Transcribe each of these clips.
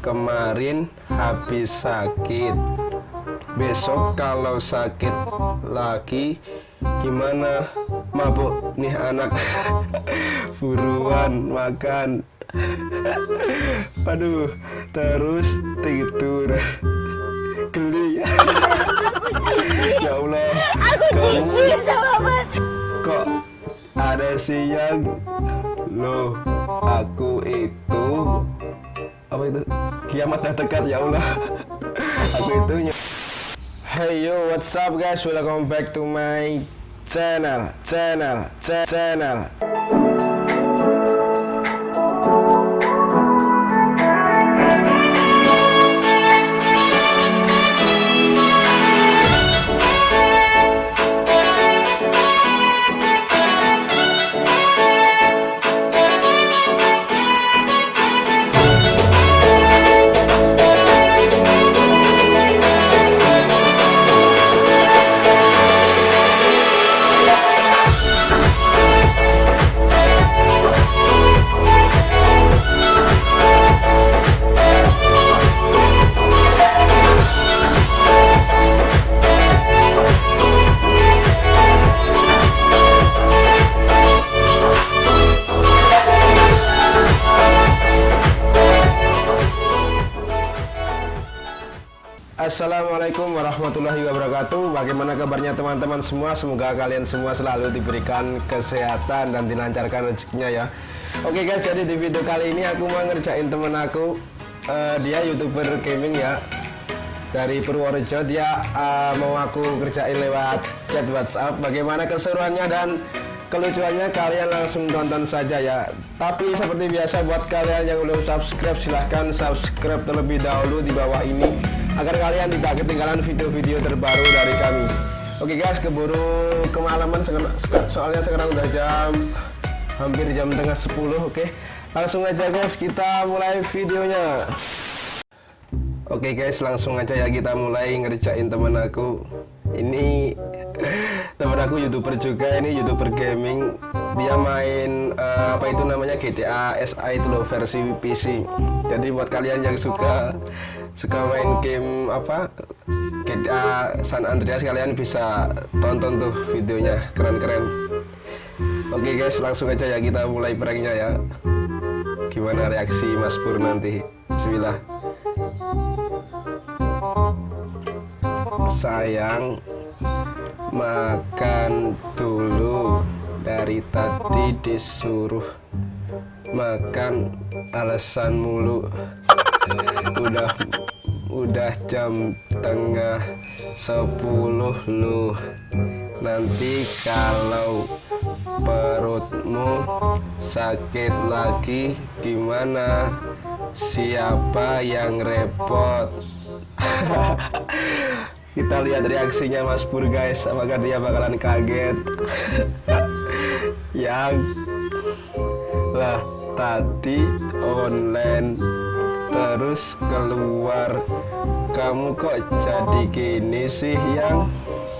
kemarin habis sakit. Besok kalau sakit lagi gimana? Mabuk nih anak. Buruan makan. Aduh terus tidur. Geli. Ya Allah Aku jijik sama mas. Kok ada siang? Loh aku itu Apa itu? Kiamat dah dekat ya Allah. Aku itu? Hey yo what's up guys? Welcome back to my channel Channel cha- Channel Assalamualaikum warahmatullahi wabarakatuh. Bagaimana kabarnya teman-teman semua? Semoga kalian semua selalu diberikan kesehatan dan dilancarkan rezekinya ya. Oke guys jadi di video kali ini aku mau ngerjain temen aku Eh, Dia youtuber gaming ya Dari Purworejo. Dia eh, mau aku kerjain lewat chat whatsapp. Bagaimana keseruannya dan kelucuannya kalian langsung tonton saja ya. Tapi seperti biasa buat kalian yang belum subscribe silahkan subscribe terlebih dahulu di bawah ini Agar kalian tidak ketinggalan video-video terbaru dari kami. Oke guys keburu kemalaman. Soalnya sekarang udah jam hampir jam tengah 10 oke? Langsung aja guys kita mulai videonya. Oke guys langsung aja ya kita mulai ngerjain temen aku. Ini temen aku youtuber juga ini youtuber gaming. Dia main eh, apa itu namanya? GTA SI itu loh versi PC Jadi buat kalian yang suka suka main game apa? GTA San Andreas kalian bisa tonton tuh videonya. Keren-keren. Oke guys langsung aja ya kita mulai pranknya ya. Gimana reaksi Mas Pur nanti? Bismillah. Sayang Makan dulu Dari tadi disuruh Makan alasan mulu Udah Udah jam tengah sepuluh lu Nanti kalau perutmu sakit lagi gimana? Siapa yang repot? Kita lihat reaksinya Mas Pur guys. Apakah dia bakalan kaget? Yang Lah tadi online Terus keluar. Kamu kok jadi gini sih yang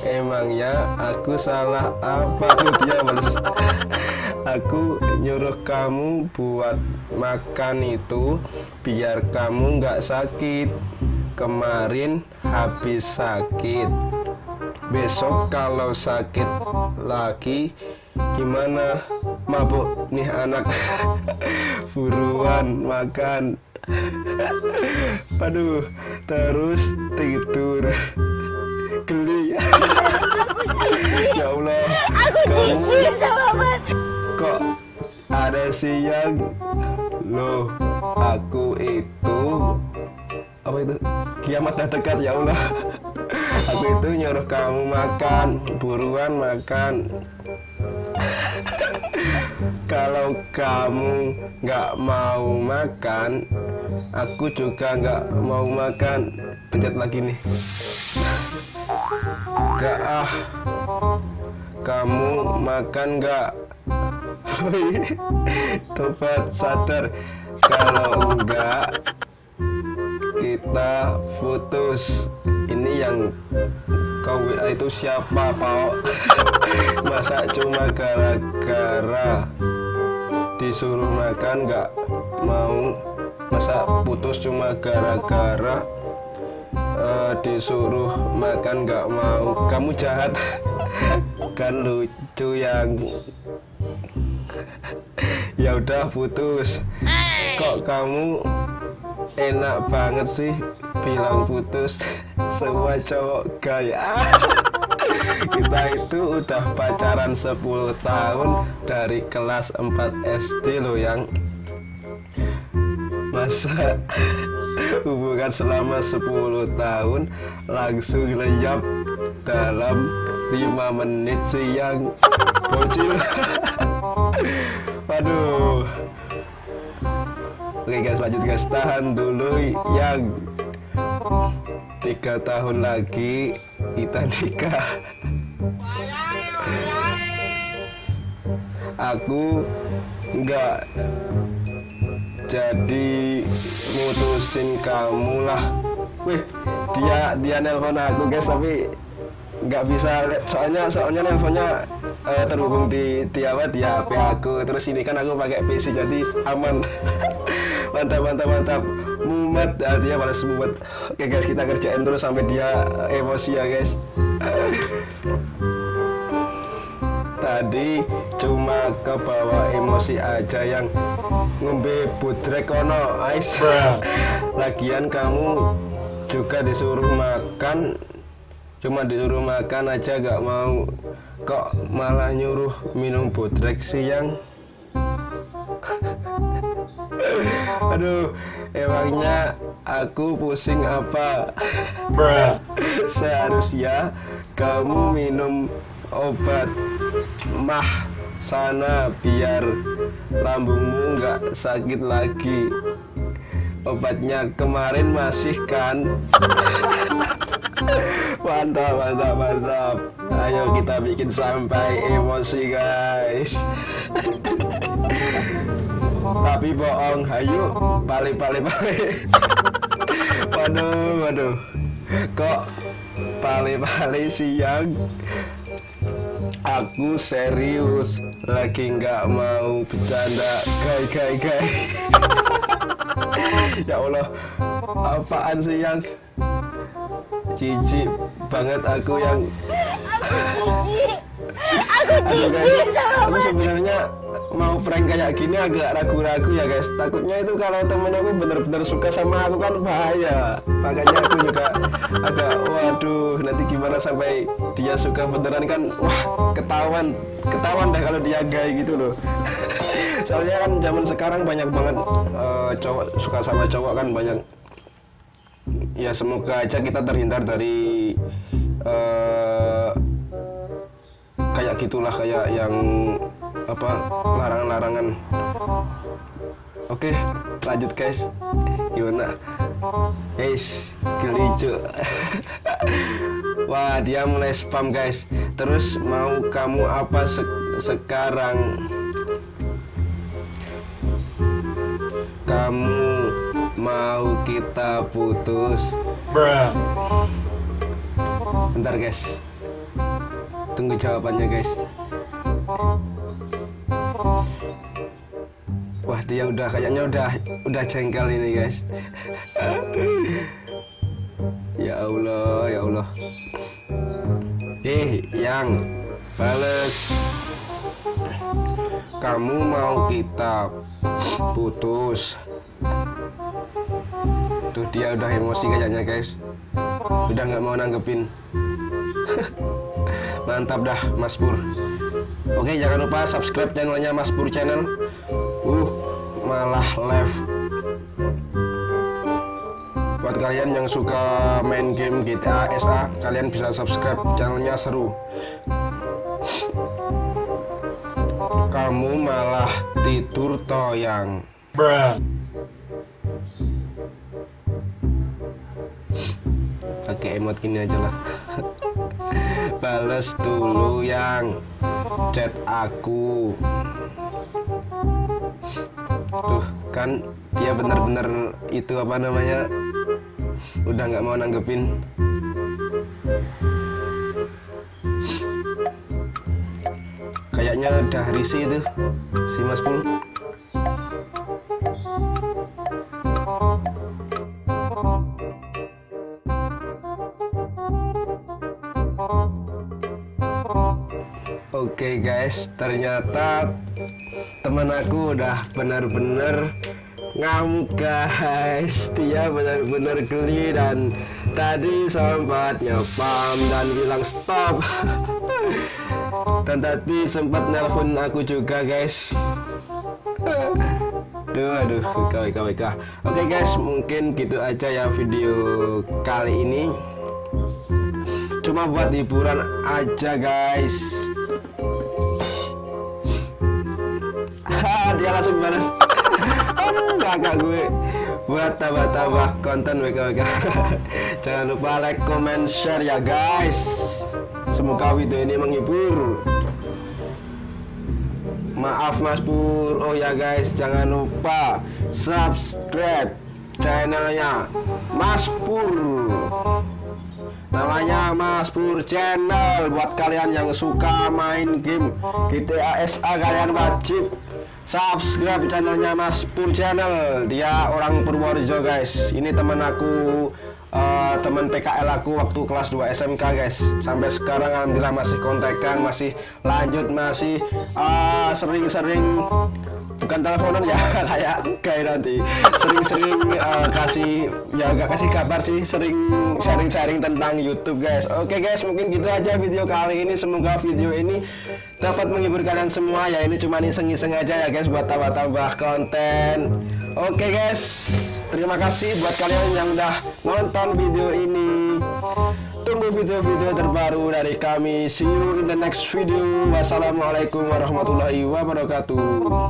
Emangnya aku salah apa? Tuh dia balas Aku nyuruh kamu buat makan itu Biar kamu nggak sakit. Kemarin habis sakit. Besok kalau sakit lagi Gimana? Mabuk nih anak. Buruan makan Aduh terus tidur. Geli. Ya Allah. Aku jijik sama mas. Kok ada siang? Loh aku itu Apa itu? Kiamat dah dekat ya Allah. Aku itu nyuruh kamu makan Buruan makan. Kalau kamu nggak mau makan Aku juga nggak mau makan. Pencet lagi nih. Gak ah. Kamu makan gak Tobat sadar. Kalau enggak Kita putus. Ini yang kau itu siapa Pak? Masa cuma gara-gara Disuruh makan gak mau masa putus cuma gara-gara eh, disuruh makan nggak mau. Kamu jahat. Kan lucu yang ya udah putus. Kok kamu enak banget sih bilang putus? Semua cowok gaya. Kita itu udah pacaran 10 tahun dari kelas 4 SD loh yang masa hubungan selama 10 tahun langsung lenyap dalam 5 menit siang. Bocil. Waduh. Oke guys lanjut guys. Tahan dulu yang tiga tahun lagi kita nikah. Aku nggak jadi mutusin kamu lah. Wih dia dia nelpon aku guys tapi nggak bisa. Soalnya soalnya nelponnya eh, terhubung di di apa di HP aku. Terus ini kan aku pakai PC jadi aman. Mantap mantap mantap. Mumet ah, dia balas mumet. Oke guys kita kerjain terus sampai dia emosi ya guys tadi cuma ke bawah emosi aja yang ngombe budrek kono ais. Lagian kamu juga disuruh makan cuma disuruh makan aja gak mau. Kok malah nyuruh minum budrek siang? Aduh emangnya aku pusing apa? Seharusnya kamu minum obat mah sana biar lambungmu nggak sakit lagi. Obatnya kemarin masih kan? Mantap mantap mantap. Ayo kita bikin sampai emosi guys. Tapi bohong ayo balik balik balik. Waduh waduh. Kok balik-balik siang Aku serius lagi nggak mau bercanda. Gai gai gai. Ya Allah Apaan sih yang? Cici banget aku yang. Aku guys, jijik sama aku sebenarnya mau prank kayak gini agak ragu-ragu ya guys. Takutnya itu kalau temen aku bener-bener suka sama aku kan bahaya. Makanya aku juga agak waduh nanti gimana sampai dia suka beneran kan wah ketahuan ketahuan deh kalau dia gay gitu loh. Soalnya kan zaman sekarang banyak banget eh, cowok suka sama cowok kan banyak. Ya semoga aja kita terhindar dari eh, kayak gitulah kayak yang apa larangan-larangan. Oke lanjut guys gimana? Guys gelicu wah dia mulai spam guys. Terus mau kamu apa se- sekarang? Kamu mau kita putus? Bentar guys. Tunggu jawabannya guys dia udah kayaknya udah udah jengkel ini guys. Ya Allah ya Allah. Eh yang bales. Kamu mau kita putus. Tuh dia udah emosi kayaknya guys. Udah nggak mau nanggepin. Mantap dah Mas Pur. Oke jangan lupa subscribe channelnya Mas Pur channel. Uh malah live. Buat kalian yang suka main game GTA SA kalian bisa subscribe channelnya seru. Kamu malah tidur toyang. Pakai emot gini aja lah. Bales dulu yang chat aku Tuh kan dia bener-bener itu apa namanya Udah nggak mau nanggepin. Kayaknya udah risih itu si Mas Pul Oke guys, ternyata teman aku udah benar-benar ngamuk guys. Dia benar-benar geli dan tadi sempat nyepam dan bilang stop. Dan tadi sempat nelpon aku juga guys. Aduh, aduh, wika, wika. Oke guys, mungkin gitu aja ya video kali ini. Cuma buat hiburan aja guys dia langsung balas. Aduh kakak gue. Buat tambah-tambah konten WKWK jangan lupa like, comment, share ya guys. Semoga video ini menghibur. Maaf mas pur. Oh ya guys jangan lupa subscribe channelnya mas pur. Namanya Mas Pur Channel. Buat kalian yang suka main game GTA SA kalian wajib subscribe channelnya Mas Pur Channel. Dia orang Purworejo guys. Ini teman aku uh, teman PKL aku waktu kelas 2 SMK guys. Sampai sekarang alhamdulillah masih kontekan masih lanjut masih uh, sering-sering uh, bukan teleponan ya kayak kayak nanti. Sering-sering uh, kasih ya gak kasih kabar sih sering sharing-sharing tentang YouTube guys. Oke guys mungkin gitu aja video kali ini. Semoga video ini dapat menghibur kalian semua ya. Ini cuma iseng-iseng aja ya guys buat tambah-tambah konten. Oke guys terima kasih buat kalian yang udah nonton video ini. Tunggu video-video terbaru dari kami. See you in the next video. Wassalamualaikum warahmatullahi wabarakatuh